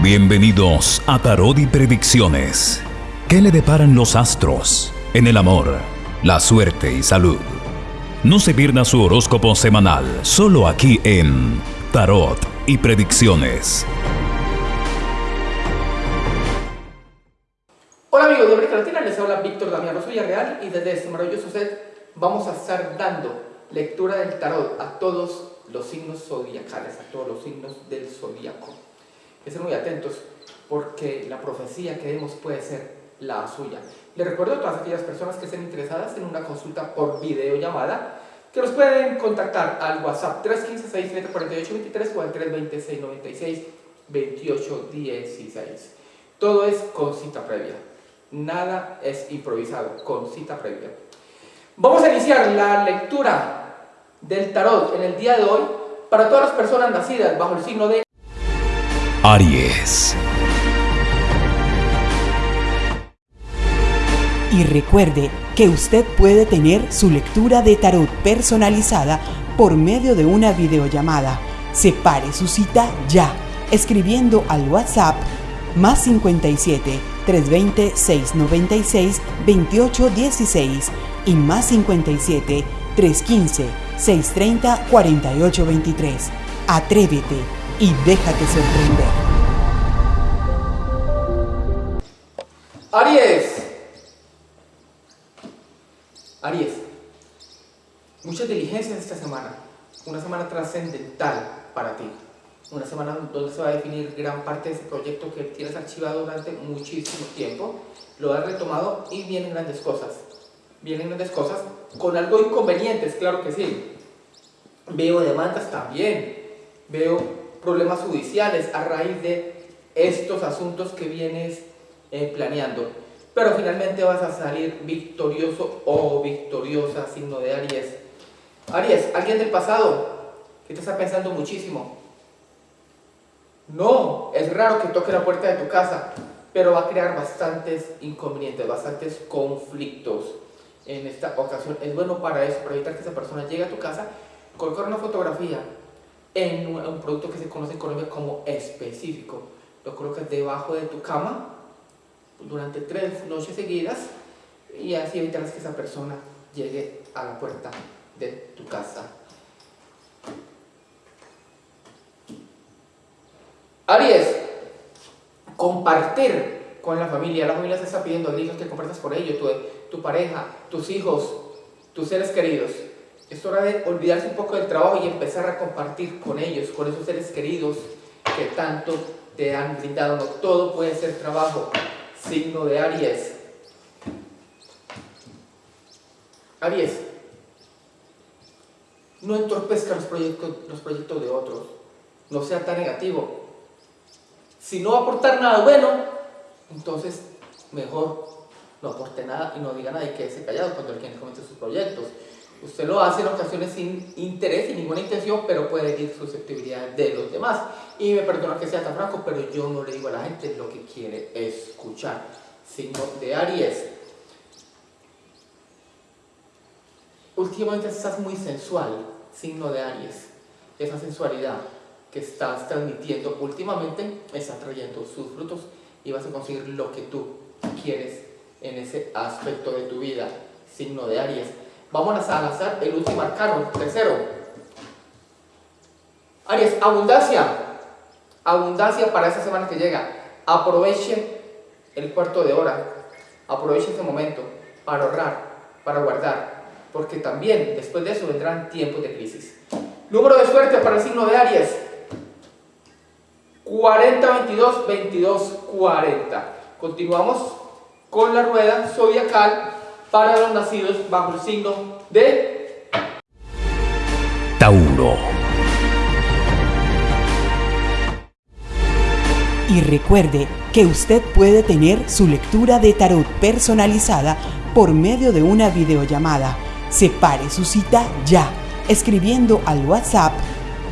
Bienvenidos a Tarot y Predicciones. ¿Qué le deparan los astros en el amor, la suerte y salud? No se pierda su horóscopo semanal, solo aquí en Tarot y Predicciones. Hola amigos de América Latina, les habla Víctor Damián Rosoya Real y desde este maravilloso set vamos a estar dando lectura del tarot a todos los signos zodiacales, a todos los signos del zodiaco que ser muy atentos porque la profecía que vemos puede ser la suya. Les recuerdo a todas aquellas personas que estén interesadas en una consulta por videollamada que nos pueden contactar al WhatsApp 315-6748-23 o al 326-96-28-16. Todo es con cita previa. Nada es improvisado, con cita previa. Vamos a iniciar la lectura del tarot en el día de hoy para todas las personas nacidas bajo el signo de Aries. Y recuerde que usted puede tener su lectura de tarot personalizada por medio de una videollamada. Separe su cita ya, escribiendo al WhatsApp más 57 320 696 2816 y más 57 315 630 4823. Atrévete y déjate sorprender. Aries. Aries. Muchas diligencias esta semana. Una semana trascendental para ti. Una semana donde se va a definir gran parte de ese proyecto que tienes archivado durante muchísimo tiempo. Lo has retomado y vienen grandes cosas. Vienen grandes cosas con algo inconvenientes, claro que sí. Veo demandas también. Veo problemas judiciales a raíz de estos asuntos que vienes eh, planeando. Pero finalmente vas a salir victorioso o victoriosa, signo de Aries. Aries, alguien del pasado que te está pensando muchísimo. No, es raro que toque la puerta de tu casa, pero va a crear bastantes inconvenientes, bastantes conflictos en esta ocasión. Es bueno para eso, para evitar que esa persona llegue a tu casa, colocar una fotografía en un, producto que se conoce en Colombia como específico. Lo colocas debajo de tu cama durante tres noches seguidas y así evitarás que esa persona llegue a la puerta de tu casa. Aries, compartir con la familia. La familia se está pidiendo a que compartas con ellos, tu, tu pareja, tus hijos, tus seres queridos. Es hora de olvidarse un poco del trabajo y empezar a compartir con ellos, con esos seres queridos que tanto te han brindado. No todo puede ser trabajo. Signo de Aries. Aries. No entorpezca los proyectos, los proyectos de otros. No sea tan negativo. Si no va a aportar nada bueno, entonces mejor no aporte nada y no diga nada y quédese callado cuando alguien comience sus proyectos. Usted lo hace en ocasiones sin interés, sin ninguna intención, pero puede herir susceptibilidad de los demás. Y me perdona que sea tan franco, pero yo no le digo a la gente lo que quiere escuchar. Signo de Aries. Últimamente estás muy sensual, signo de Aries. Esa sensualidad que estás transmitiendo últimamente está trayendo sus frutos y vas a conseguir lo que tú quieres en ese aspecto de tu vida, signo de Aries. Vamos a lanzar el último arcano, tercero. Aries, abundancia. Abundancia para esta semana que llega. Aproveche el cuarto de hora. Aproveche ese momento para ahorrar, para guardar. Porque también después de eso vendrán tiempos de crisis. Número de suerte para el signo de Aries. 40, 22, 22, 40. Continuamos con la rueda zodiacal para los nacidos bajo el signo de Tauro. Y recuerde que usted puede tener su lectura de tarot personalizada por medio de una videollamada. Separe su cita ya, escribiendo al WhatsApp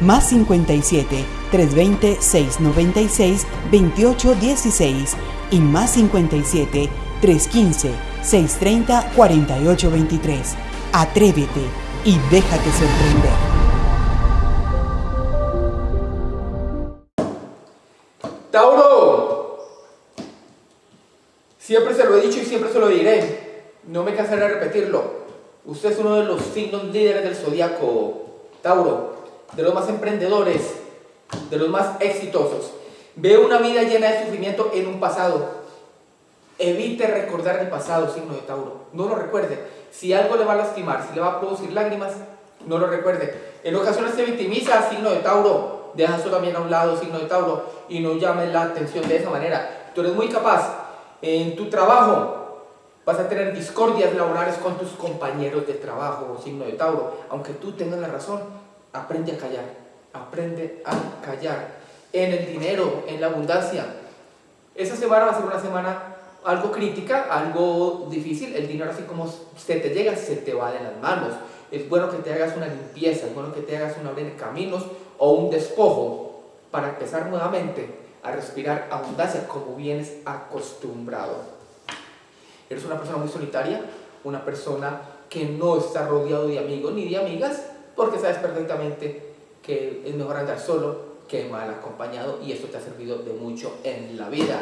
más 57 320 696 2816 y más 57 315 630-4823. Atrévete y déjate sorprender. Tauro, siempre se lo he dicho y siempre se lo diré, no me cansaré de repetirlo. Usted es uno de los signos líderes del zodiaco, Tauro, de los más emprendedores, de los más exitosos. Ve una vida llena de sufrimiento en un pasado. Evite recordar el pasado, signo de Tauro. No lo recuerde. Si algo le va a lastimar, si le va a producir lágrimas, no lo recuerde. En ocasiones se victimiza, signo de Tauro. Deja eso también a un lado, signo de Tauro. Y no llame la atención de esa manera. Tú eres muy capaz. En tu trabajo vas a tener discordias laborales con tus compañeros de trabajo, signo de Tauro. Aunque tú tengas la razón, aprende a callar. Aprende a callar en el dinero, en la abundancia. Esa semana va a ser una semana algo crítica, algo difícil. El dinero así como se te llega, se te va de las manos. Es bueno que te hagas una limpieza, es bueno que te hagas un abrir caminos o un despojo para empezar nuevamente a respirar abundancia como vienes acostumbrado. Eres una persona muy solitaria, una persona que no está rodeado de amigos ni de amigas, porque sabes perfectamente que es mejor andar solo que mal acompañado y esto te ha servido de mucho en la vida.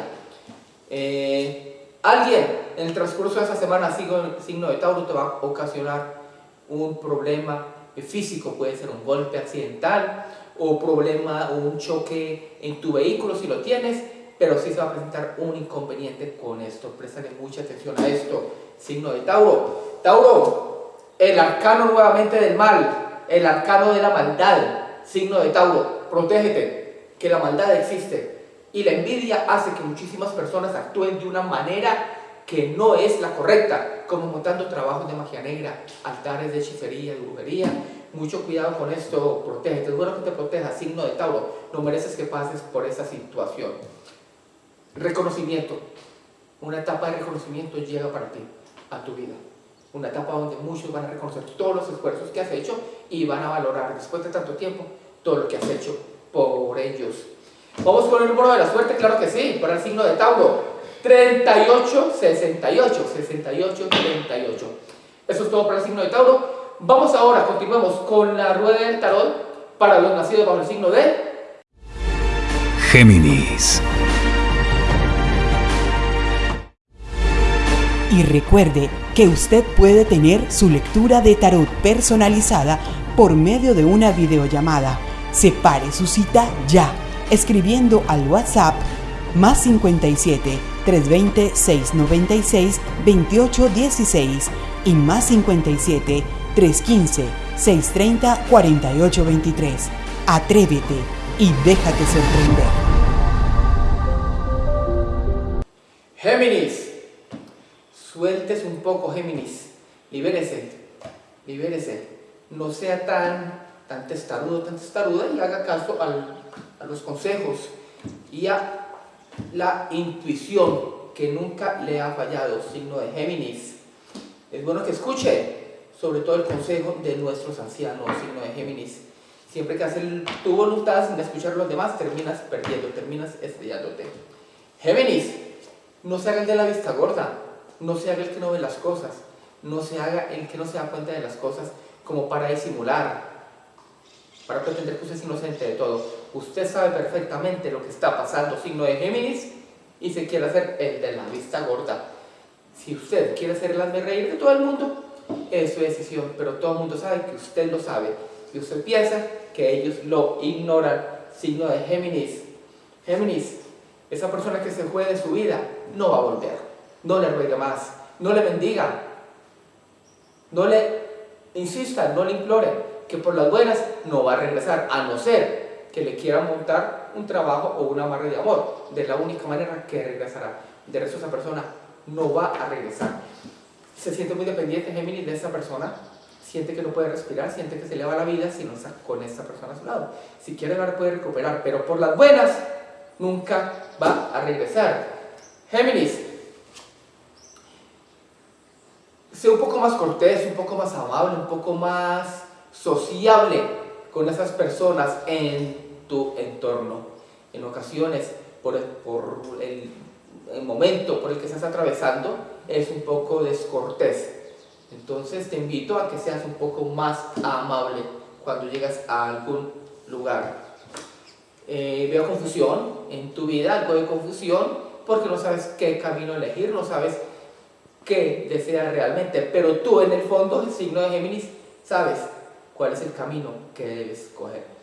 Eh, alguien en el transcurso de esa semana, signo de Tauro, te va a ocasionar un problema físico, puede ser un golpe accidental o problema o un choque en tu vehículo si lo tienes, pero sí se va a presentar un inconveniente con esto. Préstale mucha atención a esto, signo de Tauro. Tauro, el arcano nuevamente del mal, el arcano de la maldad, signo de Tauro protégete, que la maldad existe. Y la envidia hace que muchísimas personas actúen de una manera que no es la correcta, como montando trabajos de magia negra, altares de hechicería, de brujería. Mucho cuidado con esto, protégete. Es bueno que te protejas, signo de Tauro. No mereces que pases por esa situación. Reconocimiento. Una etapa de reconocimiento llega para ti, a tu vida. Una etapa donde muchos van a reconocer todos los esfuerzos que has hecho y van a valorar después de tanto tiempo todo lo que has hecho por ellos. Vamos con el número de la suerte, claro que sí, para el signo de Tauro. 38, 68, 68, 38. Eso es todo para el signo de Tauro. Vamos ahora, continuemos con la rueda del tarot para los nacidos bajo el signo de Géminis. Y recuerde que usted puede tener su lectura de tarot personalizada por medio de una videollamada Separe su cita ya, escribiendo al WhatsApp más 57 320 696 2816 y más 57 315 630 4823. Atrévete y déjate sorprender. Géminis, sueltes un poco, Géminis, libérese, libérese, no sea tan tan testarudo, tan testaruda y haga caso a los consejos y a la intuición que nunca le ha fallado, signo de Géminis. Es bueno que escuche sobre todo el consejo de nuestros ancianos, signo de Géminis. Siempre que haces tu voluntad sin escuchar a los demás, terminas perdiendo, terminas estrellándote. Géminis, no se haga el de la vista gorda, no se haga el que no ve las cosas, no se haga el que no se da cuenta de las cosas como para disimular, para pretender que usted es inocente de todo. Usted sabe perfectamente lo que está pasando, signo de Géminis, y se quiere hacer el de la vista gorda. Si usted quiere hacer el reír de todo el mundo, es su decisión, pero todo el mundo sabe que usted lo sabe. Y usted piensa que ellos lo ignoran, signo de Géminis. Géminis, esa persona que se fue de su vida, no va a volver. No le ruegue más, no le bendiga, no le insista, no le implore que por las buenas no va a regresar, a no ser que le quiera montar un trabajo o una amarre de amor. De la única manera que regresará. De resto esa persona no va a regresar. Se siente muy dependiente Géminis de esa persona, siente que no puede respirar, siente que se le va la vida si no está con esa persona a su lado. Si quiere la puede recuperar, pero por las buenas nunca va a regresar. Géminis, sea un poco más cortés, un poco más amable, un poco más sociable con esas personas en tu entorno. En ocasiones, por, el, momento por el que estás atravesando, es un poco descortés. Entonces te invito a que seas un poco más amable cuando llegas a algún lugar. Eh, veo confusión en tu vida, algo de confusión, porque no sabes qué camino elegir, no sabes qué deseas realmente, pero tú en el fondo, el signo de Géminis, sabes cuál es el camino que debes coger.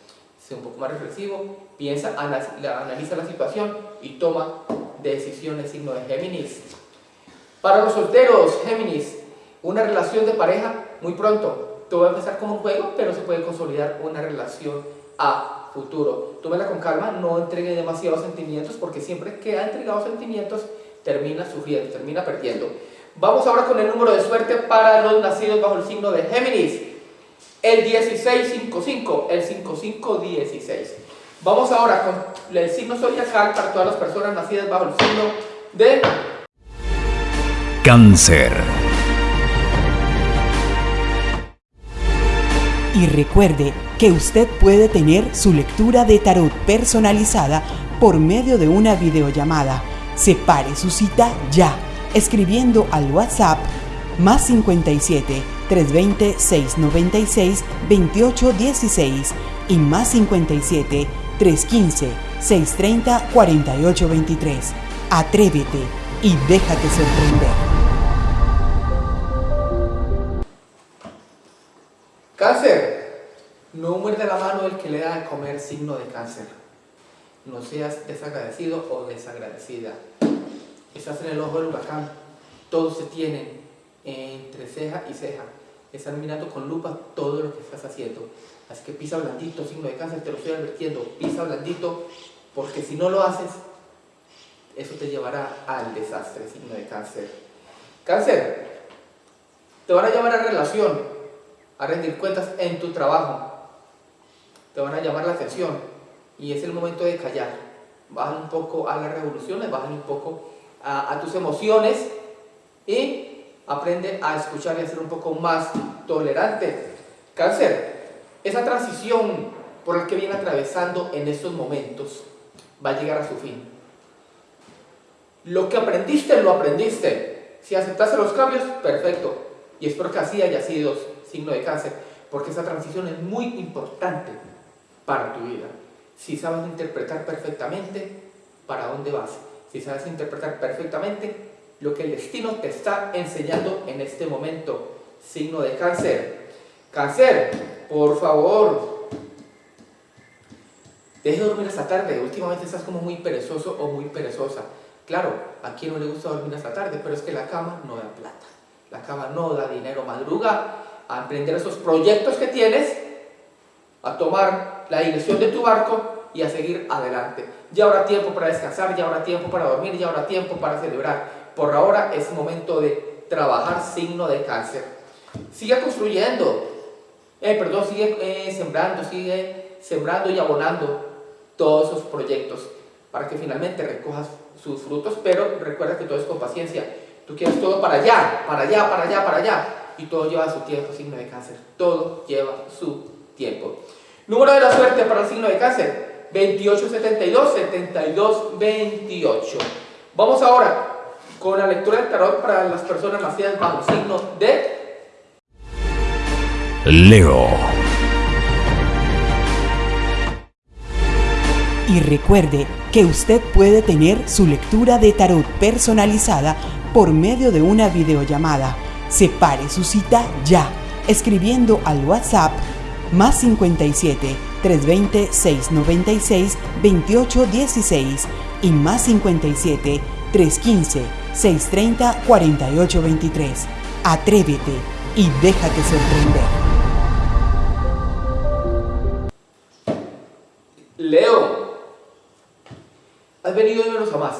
Sé un poco más reflexivo, piensa, analiza la situación y toma decisiones, signo de Géminis. Para los solteros, Géminis, una relación de pareja muy pronto. Todo va a empezar como un juego, pero se puede consolidar una relación a futuro. Tómela con calma, no entregue demasiados sentimientos, porque siempre que ha entregado sentimientos, termina sufriendo, termina perdiendo. Vamos ahora con el número de suerte para los nacidos bajo el signo de Géminis. El 1655, el 5516. Vamos ahora con el signo zodiacal para todas las personas nacidas bajo el signo de Cáncer. Y recuerde que usted puede tener su lectura de tarot personalizada por medio de una videollamada. Separe su cita ya escribiendo al WhatsApp más 57 320 696 2816 y más 57 315 630 4823. Atrévete y déjate sorprender. Cáncer. No muerde la mano el que le da de comer signo de cáncer. No seas desagradecido o desagradecida estás en el ojo del huracán, todos se tienen entre ceja y ceja, están mirando con lupa todo lo que estás haciendo. Así que pisa blandito, signo de cáncer, te lo estoy advirtiendo, pisa blandito, porque si no lo haces, eso te llevará al desastre, signo de cáncer. Cáncer, te van a llamar a relación, a rendir cuentas en tu trabajo, te van a llamar la atención y es el momento de callar. Bajan un poco a las revoluciones, bajan un poco a, tus emociones y aprende a escuchar y a ser un poco más tolerante. Cáncer, esa transición por la que viene atravesando en estos momentos va a llegar a su fin. Lo que aprendiste, lo aprendiste. Si aceptaste los cambios, perfecto. Y espero que así haya sido signo de cáncer, porque esa transición es muy importante para tu vida. Si sabes interpretar perfectamente para dónde vas si sabes interpretar perfectamente lo que el destino te está enseñando en este momento. Signo de cáncer. Cáncer, por favor, deje de dormir esta tarde. Últimamente estás como muy perezoso o muy perezosa. Claro, a quien no le gusta dormir esta tarde, pero es que la cama no da plata. La cama no da dinero. Madruga a emprender esos proyectos que tienes, a tomar la dirección de tu barco y a seguir adelante. Ya habrá tiempo para descansar, ya habrá tiempo para dormir, ya habrá tiempo para celebrar. Por ahora es momento de trabajar signo de cáncer. Sigue construyendo, eh, perdón, sigue eh, sembrando, sigue sembrando y abonando todos esos proyectos para que finalmente recojas sus frutos, pero recuerda que todo es con paciencia. Tú quieres todo para allá, para allá, para allá, para allá, y todo lleva su tiempo, signo de cáncer. Todo lleva su tiempo. Número de la suerte para el signo de cáncer, 2872, 72, 28. Vamos ahora con la lectura del tarot para las personas nacidas bajo el signo de Leo. Y recuerde que usted puede tener su lectura de tarot personalizada por medio de una videollamada. Separe su cita ya, escribiendo al WhatsApp más 57 320 696 2816 y más 57 315 630 4823. Atrévete y déjate sorprender. Leo, has venido de menos a más.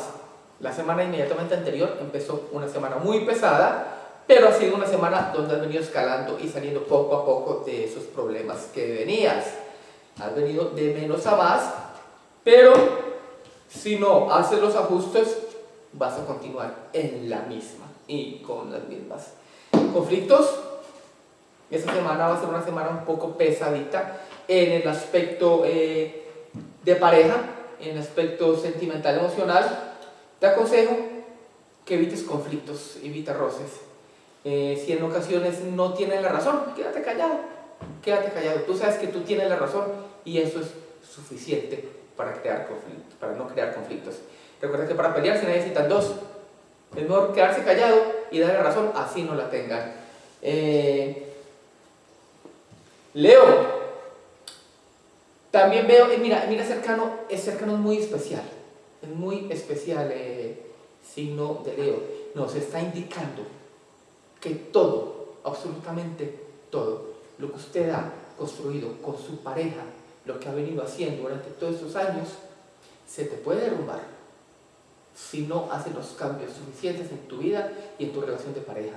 La semana inmediatamente anterior empezó una semana muy pesada pero ha sido una semana donde has venido escalando y saliendo poco a poco de esos problemas que venías. Has venido de menos a más, pero si no haces los ajustes, vas a continuar en la misma y con las mismas conflictos. Esta semana va a ser una semana un poco pesadita en el aspecto eh, de pareja, en el aspecto sentimental emocional. Te aconsejo que evites conflictos, evita roces eh, si en ocasiones no tienes la razón, quédate callado, quédate callado. Tú sabes que tú tienes la razón y eso es suficiente para, crear conflictos, para no crear conflictos. Recuerda que para pelear se necesitan dos. Es mejor quedarse callado y darle razón, así no la tengan. Eh, Leo, también veo, eh, mira, mira cercano, es cercano es muy especial, es muy especial eh, signo de Leo. Nos está indicando que todo, absolutamente todo, lo que usted ha construido con su pareja, lo que ha venido haciendo durante todos estos años, se te puede derrumbar si no haces los cambios suficientes en tu vida y en tu relación de pareja.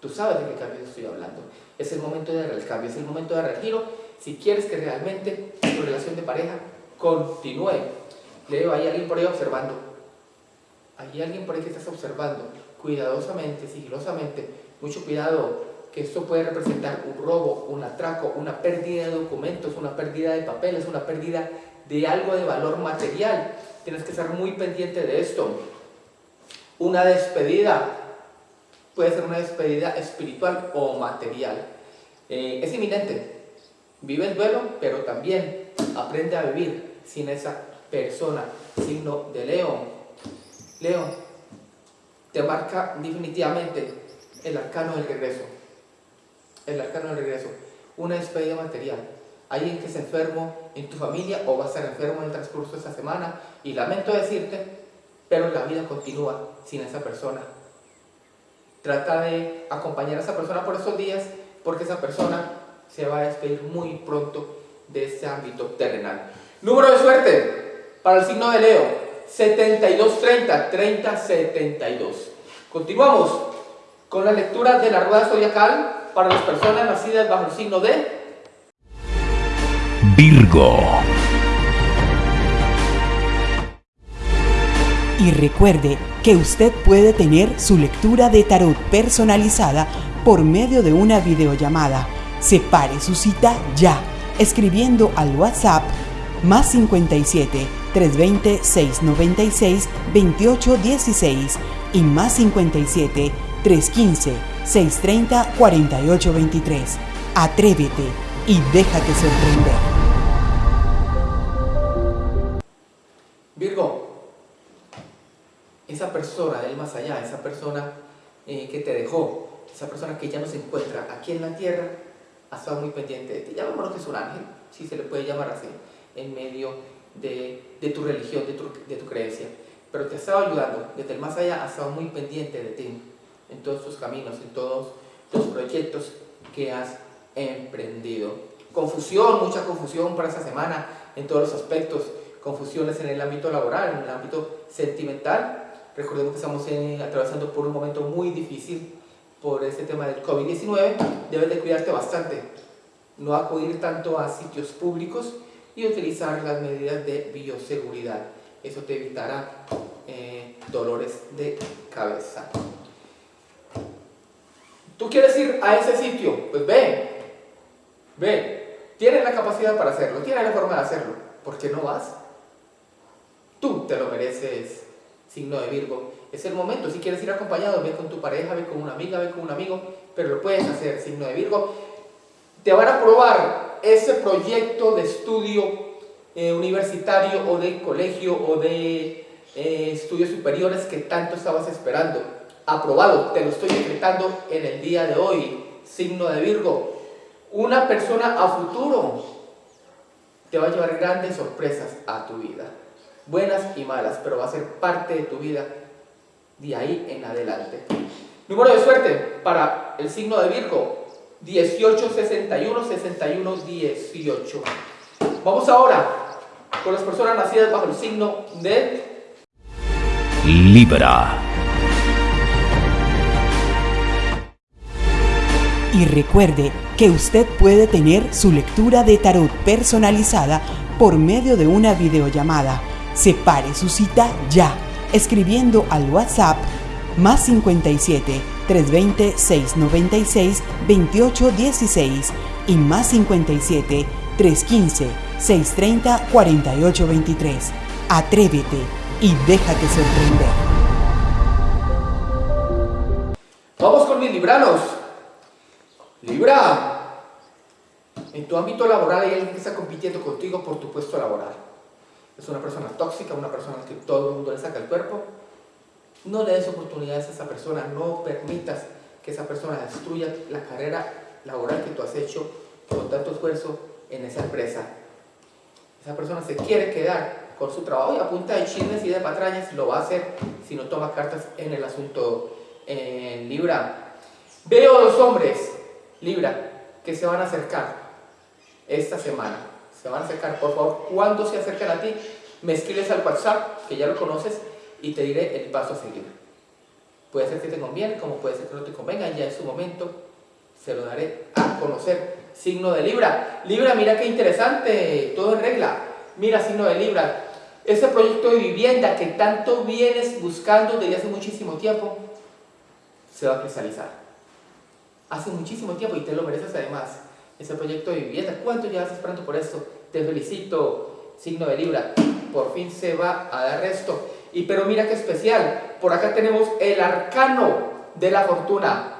Tú sabes de qué cambio estoy hablando. Es el momento de dar el cambio, es el momento de dar el giro si quieres que realmente tu relación de pareja continúe. Leo, hay alguien por ahí observando. Hay alguien por ahí que estás observando cuidadosamente, sigilosamente. Mucho cuidado, que esto puede representar un robo, un atraco, una pérdida de documentos, una pérdida de papeles, una pérdida de algo de valor material. Tienes que estar muy pendiente de esto. Una despedida, puede ser una despedida espiritual o material. Eh, es inminente. Vive el duelo, pero también aprende a vivir sin esa persona. Signo de León. León, te marca definitivamente el arcano del regreso. El arcano del regreso. Una despedida material. Alguien que se enfermo en tu familia o va a estar enfermo en el transcurso de esta semana. Y lamento decirte, pero la vida continúa sin esa persona. Trata de acompañar a esa persona por estos días porque esa persona se va a despedir muy pronto de este ámbito terrenal. Número de suerte para el signo de Leo, 7230, 3072. Continuamos con la lectura de la rueda zodiacal para las personas nacidas bajo el signo de Y recuerde que usted puede tener su lectura de tarot personalizada por medio de una videollamada. Separe su cita ya, escribiendo al WhatsApp más 57 320 696 2816 y más 57 315 630 4823. Atrévete y déjate sorprender. Esa persona del más allá, esa persona eh, que te dejó, esa persona que ya no se encuentra aquí en la tierra, ha estado muy pendiente de ti. Llamémoslo que es un ángel, si se le puede llamar así, en medio de, tu religión, de tu, de tu, creencia. Pero te ha estado ayudando, desde el más allá ha estado muy pendiente de ti, en todos tus caminos, en todos los proyectos que has emprendido. Confusión, mucha confusión para esta semana en todos los aspectos. Confusiones en el ámbito laboral, en el ámbito sentimental, Recordemos que estamos atravesando por un momento muy difícil por este tema del COVID-19. Debes de cuidarte bastante. No acudir tanto a sitios públicos y utilizar las medidas de bioseguridad. Eso te evitará eh, dolores de cabeza. ¿Tú quieres ir a ese sitio? Pues ve, ve. Tienes la capacidad para hacerlo, tienes la forma de hacerlo. ¿Por qué no vas? Tú te lo mereces signo de Virgo. Es el momento, si quieres ir acompañado, ve con tu pareja, ve con una amiga, ve con un amigo, pero lo puedes hacer, signo de Virgo. Te van a probar ese proyecto de estudio eh, universitario o de colegio o de eh, estudios superiores que tanto estabas esperando. Aprobado, te lo estoy decretando en el día de hoy, signo de Virgo. Una persona a futuro te va a llevar grandes sorpresas a tu vida buenas y malas, pero va a ser parte de tu vida de ahí en adelante. Número de suerte para el signo de Virgo, 18, 61, 61, 18. Vamos ahora con las personas nacidas bajo el signo de Libra. Y recuerde que usted puede tener su lectura de tarot personalizada por medio de una videollamada Separe su cita ya, escribiendo al WhatsApp más 57 320 696 2816 y más 57 315 630 4823. Atrévete y déjate sorprender. Vamos con mis libranos. Libra, en tu ámbito laboral hay alguien que está compitiendo contigo por tu puesto laboral es una persona tóxica, una persona que todo el mundo le saca el cuerpo, no le des oportunidades a esa persona, no permitas que esa persona destruya la carrera laboral que tú has hecho con tanto esfuerzo en esa empresa. Esa persona se quiere quedar con su trabajo y a punta de chismes y de patrañas lo va a hacer si no toma cartas en el asunto en Libra. Veo dos hombres, Libra, que se van a acercar esta semana. Se van a acercar, por favor, cuando se acercan a ti, me escribes al WhatsApp, que ya lo conoces, y te diré el paso a seguir. Puede ser que te conviene, como puede ser que no te convenga, ya en su momento se lo daré a conocer. Signo de Libra. Libra, mira qué interesante, todo en regla. Mira, signo de Libra. Ese proyecto de vivienda que tanto vienes buscando desde hace muchísimo tiempo, se va a cristalizar. Hace muchísimo tiempo y te lo mereces además. Ese proyecto de vivienda, ¿cuánto llevas esperando por esto? Te felicito, signo de Libra. Por fin se va a dar esto. Y pero mira qué especial, por acá tenemos el arcano de la fortuna.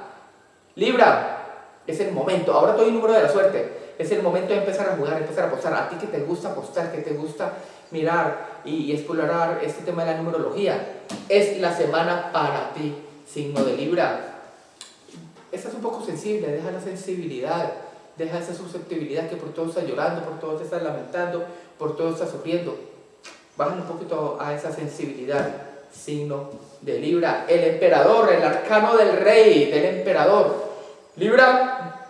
Libra, es el momento, ahora doy el número de la suerte, es el momento de empezar a jugar, empezar a apostar. A ti que te gusta apostar, que te gusta mirar y, explorar este tema de la numerología, es la semana para ti, signo de Libra. Estás un poco sensible, deja la sensibilidad, deja esa susceptibilidad que por todo estás llorando, por todo te estás lamentando, por todo estás sufriendo bajan un poquito a esa sensibilidad, signo de Libra. El emperador, el arcano del rey, del emperador. Libra,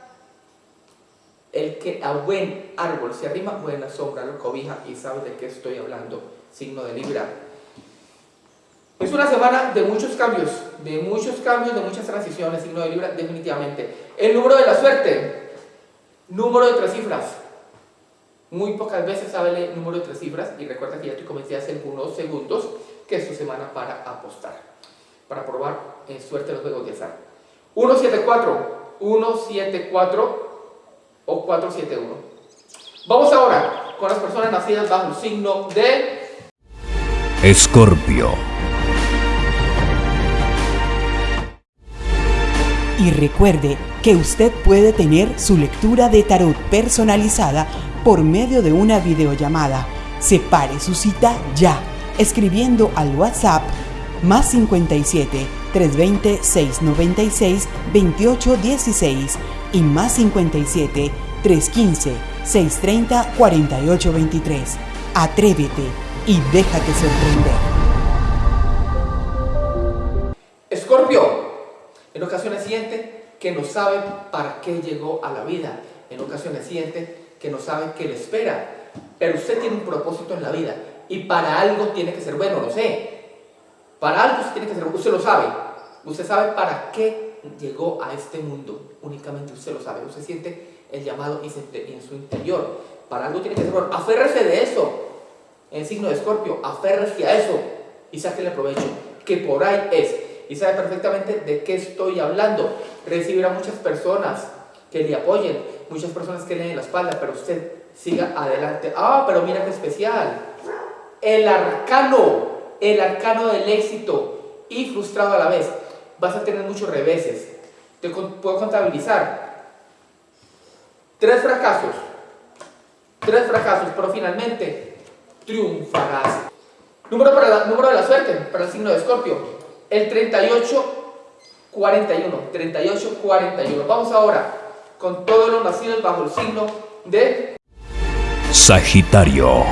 el que a buen árbol se arrima, buena sombra lo cobija y sabe de qué estoy hablando, signo de Libra. Es una semana de muchos cambios, de muchos cambios, de muchas transiciones, signo de Libra, definitivamente. El número de la suerte, número de tres cifras, muy pocas veces sabe el número de tres cifras y recuerda que ya te comenté hace algunos segundos que es tu semana para apostar, para probar en suerte los juegos de azar. 174, 174 o 471. Vamos ahora con las personas nacidas bajo el signo de Escorpio. Y recuerde que usted puede tener su lectura de tarot personalizada por medio de una videollamada. Separe su cita ya, escribiendo al WhatsApp más 57 320 696 2816 y más 57 315 630 4823. Atrévete y déjate sorprender. Que no sabe para qué llegó a la vida. En ocasiones siente que no sabe qué le espera. Pero usted tiene un propósito en la vida y para algo tiene que ser bueno, lo sé. Para algo usted tiene que ser bueno, usted lo sabe. Usted sabe para qué llegó a este mundo. Únicamente usted lo sabe. Usted siente el llamado en su interior. Para algo tiene que ser bueno. Aférrese de eso. En signo de escorpio, aférrese a eso y sáquele provecho. Que por ahí es. Y sabe perfectamente de qué estoy hablando. Recibirá muchas personas que le apoyen, muchas personas que le den la espalda, pero usted siga adelante. Ah, pero mira qué especial. El arcano, el arcano del éxito y frustrado a la vez. Vas a tener muchos reveses. Te puedo contabilizar. Tres fracasos. Tres fracasos, pero finalmente triunfarás. Número, para la, número de la suerte para el signo de Escorpio. El 38 41. 38 41. Vamos ahora con todos los nacidos bajo el signo de Sagitario.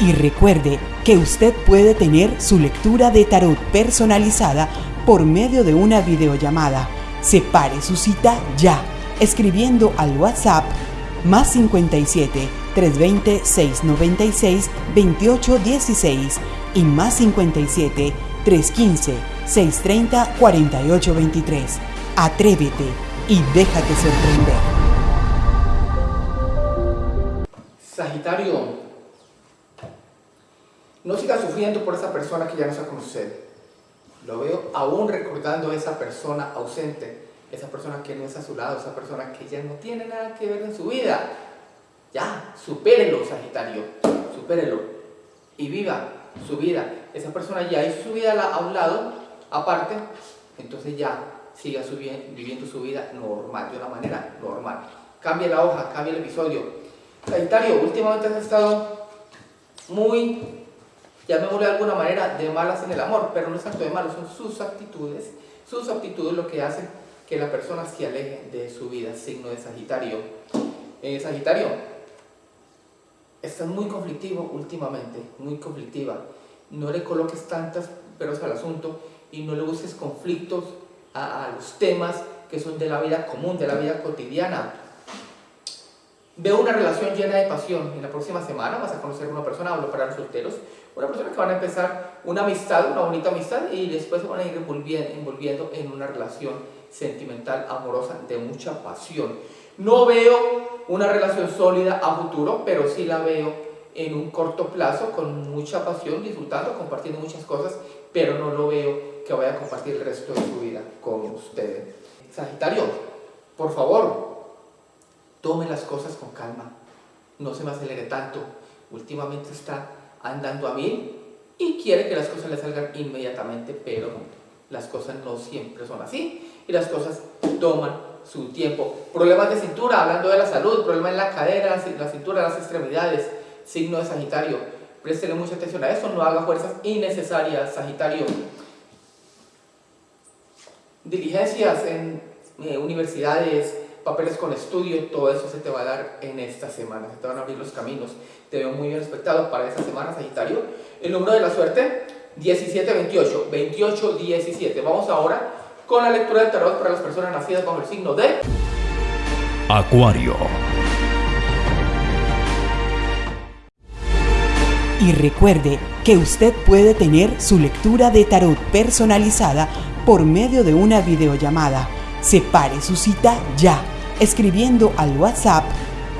Y recuerde que usted puede tener su lectura de tarot personalizada por medio de una videollamada. Separe su cita ya, escribiendo al WhatsApp más 57 320 696 2816 y más 57 315 630-4823. Atrévete y déjate sorprender. Sagitario, no siga sufriendo por esa persona que ya no está con usted. Lo veo aún recordando a esa persona ausente, esa persona que no está a su lado, esa persona que ya no tiene nada que ver en su vida. Ya, supérelo, Sagitario, supérelo y viva su vida. Esa persona ya hizo su vida a un lado aparte, entonces ya siga viviendo su vida normal, de una manera normal. Cambie la hoja, cambie el episodio. Sagitario, últimamente has estado muy, llamémosle de alguna manera, de malas en el amor, pero no es tanto de malos, son sus actitudes, sus actitudes lo que hacen que la persona se aleje de su vida, signo de Sagitario. Eh, Sagitario, estás muy conflictivo últimamente, muy conflictiva. No le coloques tantas peros al asunto y no le busques conflictos a, a los temas que son de la vida común, de la vida cotidiana. Veo una relación llena de pasión. En la próxima semana vas a conocer a una persona, hablo para los solteros, una persona que van a empezar una amistad, una bonita amistad, y después se van a ir envolviendo en una relación sentimental, amorosa, de mucha pasión. No veo una relación sólida a futuro, pero sí la veo en un corto plazo, con mucha pasión, disfrutando, compartiendo muchas cosas, pero no lo veo que vaya a compartir el resto de su vida con ustedes. Sagitario, por favor, tome las cosas con calma, no se me acelere tanto. Últimamente está andando a mil y quiere que las cosas le salgan inmediatamente, pero las cosas no siempre son así y las cosas toman su tiempo. Problemas de cintura, hablando de la salud, problemas en la cadera, la cintura, las extremidades, signo de Sagitario. Préstele mucha atención a eso, no haga fuerzas innecesarias, Sagitario. Diligencias en eh, universidades, papeles con estudio, todo eso se te va a dar en esta semana, se te van a abrir los caminos. Te veo muy bien respetado para esta semana, Sagitario. El número de la suerte, 1728, 2817. Vamos ahora con la lectura del tarot para las personas nacidas bajo el signo de Acuario. Y recuerde que usted puede tener su lectura de tarot personalizada por medio de una videollamada. Separe su cita ya, escribiendo al WhatsApp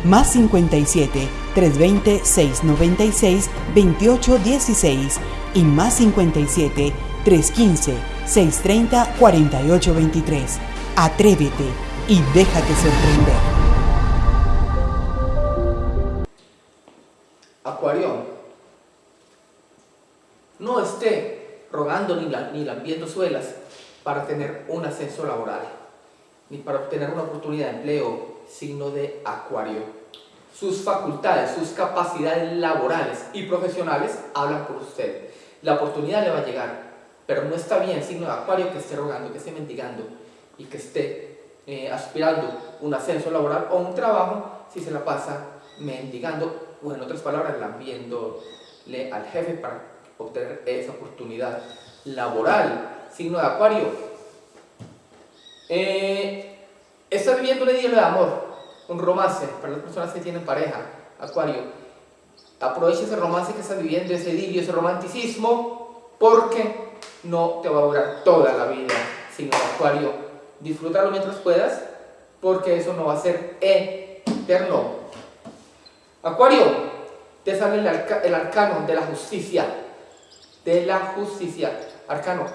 más 57 320 696 2816 y más 57 315 630 4823. Atrévete y déjate sorprender. Acuario, no esté rogando ni, la, ni lambiendo suelas para tener un ascenso laboral, ni para obtener una oportunidad de empleo, signo de Acuario. Sus facultades, sus capacidades laborales y profesionales hablan por usted. La oportunidad le va a llegar, pero no está bien, signo de acuario, que esté rogando, que esté mendigando y que esté eh, aspirando un ascenso laboral o un trabajo si se la pasa mendigando o en otras palabras lambiéndole al jefe para obtener esa oportunidad laboral. Signo de acuario. Eh, está viviendo un idilio de amor, un romance para las personas que tienen pareja, acuario. Aprovecha ese romance que está viviendo, ese idilio, ese romanticismo, porque no te va a durar toda la vida, sino Acuario, disfrútalo mientras puedas, porque eso no va a ser eterno. Acuario, te sale el, arcano de la justicia, de la justicia, arcano,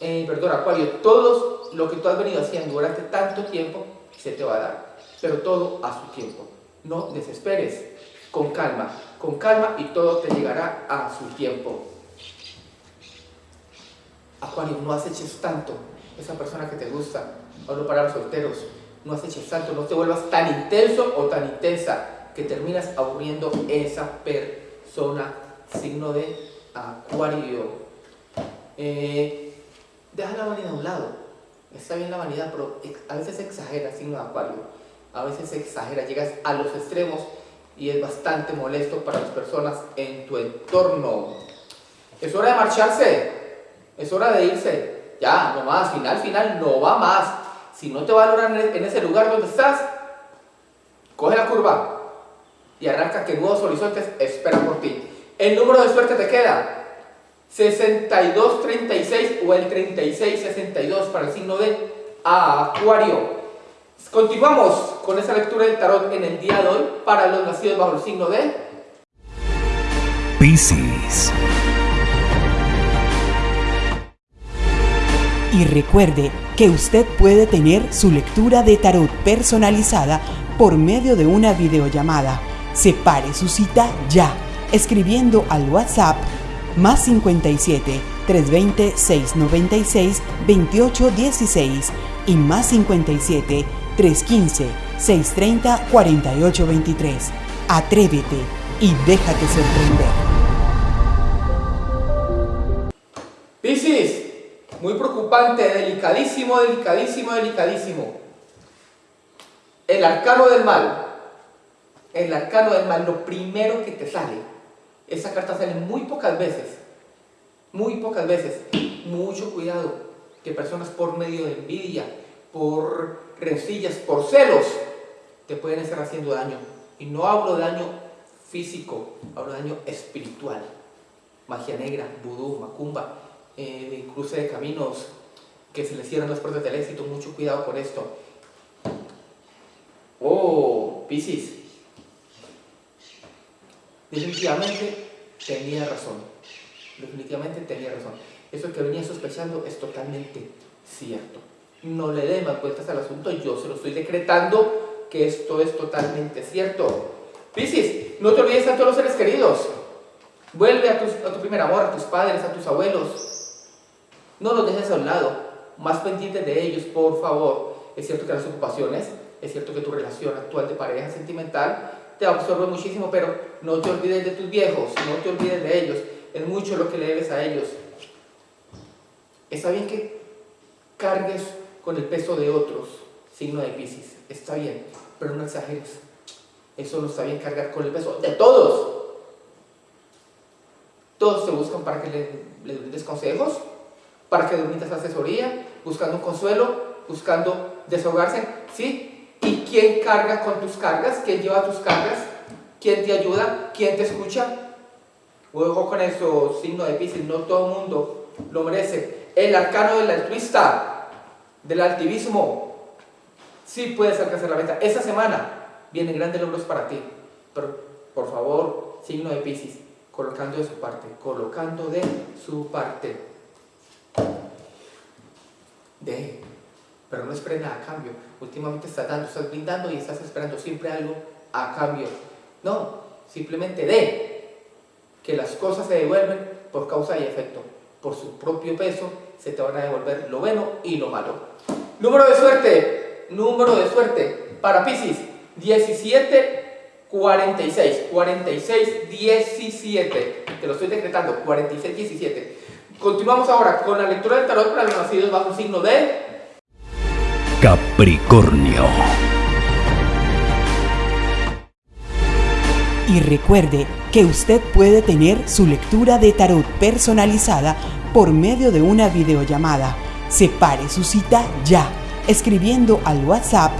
eh, perdón, Acuario, todo lo que tú has venido haciendo durante tanto tiempo se te va a dar, pero todo a su tiempo. No desesperes, con calma, con calma y todo te llegará a su tiempo. Acuario, no aceches tanto esa persona que te gusta. Hablo para los solteros. No aceches tanto, no te vuelvas tan intenso o tan intensa que terminas aburriendo esa persona. Signo de Acuario. Eh, deja la vanidad a un lado. Está bien la vanidad, pero a veces exagera, signo de Acuario. A veces exagera, llegas a los extremos y es bastante molesto para las personas en tu entorno. Es hora de marcharse. Es hora de irse. Ya, no más, final, final, no va más. Si no te va a lograr en ese lugar donde estás, coge la curva y arranca que nuevos horizontes esperan por ti. El número de suerte te queda 6236 o el 3662 para el signo de Acuario. Continuamos con esa lectura del tarot en el día de hoy para los nacidos bajo el signo de Piscis. Y recuerde que usted puede tener su lectura de tarot personalizada por medio de una videollamada. Separe su cita ya, escribiendo al WhatsApp más 57 320 696 2816 y más 57 315 630 4823. Atrévete y déjate sorprender. Muy preocupante, delicadísimo, delicadísimo, delicadísimo. El arcano del mal. El arcano del mal, lo primero que te sale. Esa carta sale muy pocas veces. Muy pocas veces. Mucho cuidado. Que personas por medio de envidia, por rencillas, por celos, te pueden estar haciendo daño. Y no hablo de daño físico, hablo de daño espiritual. Magia negra, vudú, macumba, eh, cruce de caminos, que se les cierran las puertas del éxito. Mucho cuidado con esto. Oh, Piscis. Definitivamente tenía razón. Definitivamente tenía razón. Eso que venía sospechando es totalmente cierto. No le dé más vueltas al asunto, yo se lo estoy decretando que esto es totalmente cierto. Piscis, no te olvides a todos los seres queridos. Vuelve a tu primer amor, a tus padres, a tus abuelos. No los dejes a un lado. Más pendientes de ellos, por favor. Es cierto que las ocupaciones, es cierto que tu relación actual de pareja sentimental te absorbe muchísimo, pero no te olvides de tus viejos, no te olvides de ellos. Es mucho lo que le debes a ellos. Está bien que cargues con el peso de otros, signo de Pisces, está bien, pero no exageres. Eso no está bien cargar con el peso de todos. Todos te buscan para que le, le brindes consejos, para que brindes asesoría, buscando un consuelo, buscando desahogarse. ¿Sí? ¿Y quién carga con tus cargas? ¿Quién lleva tus cargas? ¿Quién te ayuda? ¿Quién te escucha? Ojo con eso, signo de Pisces, no todo el mundo lo merece. El arcano del altruista, del altivismo, sí puedes alcanzar la meta. Esta semana vienen grandes logros para ti, pero por favor, signo de Pisces, colocando de su parte, colocando de su parte. De, pero no esperes nada a cambio. Últimamente estás dando, estás brindando y estás esperando siempre algo a cambio. No, simplemente de que las cosas se devuelven por causa y efecto. Por su propio peso se te van a devolver lo bueno y lo malo. Número de suerte, número de suerte para Pisces, 17, 46, 46, 17. Te lo estoy decretando, 46, 17. Continuamos ahora con la lectura del tarot para los nacidos bajo un signo de Capricornio. Y recuerde que usted puede tener su lectura de tarot personalizada por medio de una videollamada. Separe su cita ya, escribiendo al WhatsApp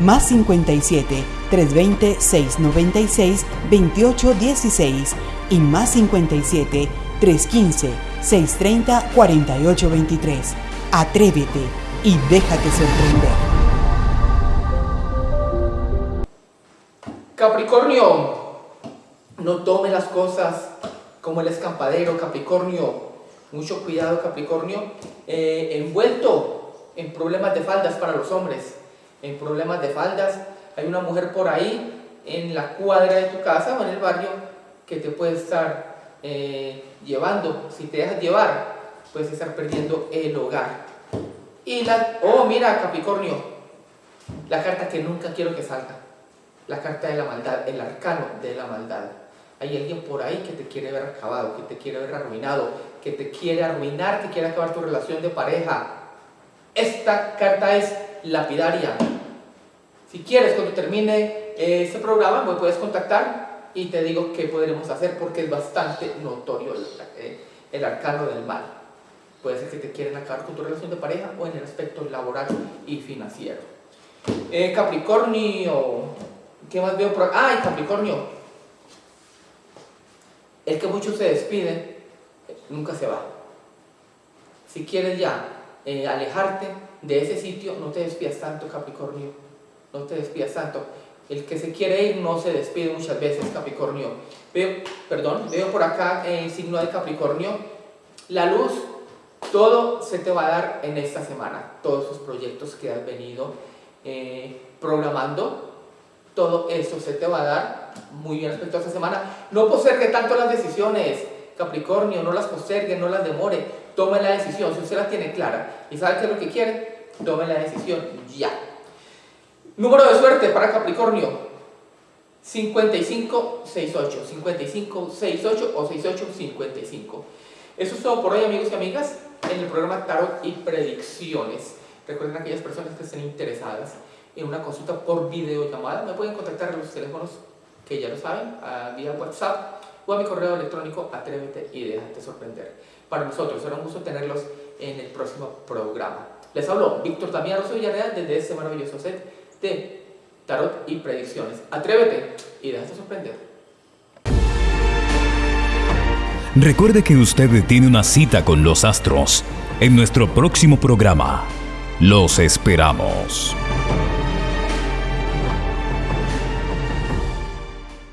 más 57 320 696 2816 y más 57 315 630 4823. Atrévete y déjate sorprender. Capricornio. No tome las cosas como el escampadero, Capricornio. Mucho cuidado, Capricornio. Eh, envuelto en problemas de faldas para los hombres. En problemas de faldas. Hay una mujer por ahí en la cuadra de tu casa o en el barrio que te puede estar eh, llevando. Si te dejas llevar, puedes estar perdiendo el hogar. Y la... Oh, mira, Capricornio. La carta que nunca quiero que salga. La carta de la maldad, el arcano de la maldad. Hay alguien por ahí que te quiere ver acabado, que te quiere ver arruinado, que te quiere arruinar, que quiere acabar tu relación de pareja. Esta carta es lapidaria. Si quieres, cuando termine este programa, me puedes contactar y te digo qué podremos hacer porque es bastante notorio el, eh, el arcano del mal. Puede ser que te quieran acabar con tu relación de pareja o en el aspecto laboral y financiero. Eh, Capricornio, ¿qué más veo por? ¡Ay, Capricornio! El que mucho se despide, nunca se va. Si quieres ya eh, alejarte de ese sitio, no te despidas tanto, Capricornio. No te despidas tanto. El que se quiere ir no se despide muchas veces, Capricornio. Veo, perdón, veo por acá el signo de Capricornio. La luz, todo se te va a dar en esta semana. Todos esos proyectos que has venido eh, programando, todo eso se te va a dar muy bien respecto a esta semana. No postergue tanto las decisiones, Capricornio, no las postergue, no las demore. Tome la decisión, si usted la tiene clara y sabe qué es lo que quiere, tome la decisión ya. Número de suerte para Capricornio. 5568, 5568 o 6855. Eso es todo por hoy amigos y amigas en el programa Tarot y Predicciones. Recuerden aquellas personas que estén interesadas en una consulta por videollamada, me pueden contactar a los teléfonos que ya lo saben, a vía WhatsApp o a mi correo electrónico atrévete y déjate sorprender. Para nosotros será un gusto tenerlos en el próximo programa. Les hablo Víctor Damián Rosso Villarreal desde este maravilloso set de Tarot y Predicciones. Atrévete y déjate sorprender. Recuerde que usted tiene una cita con los astros en nuestro próximo programa. Los esperamos.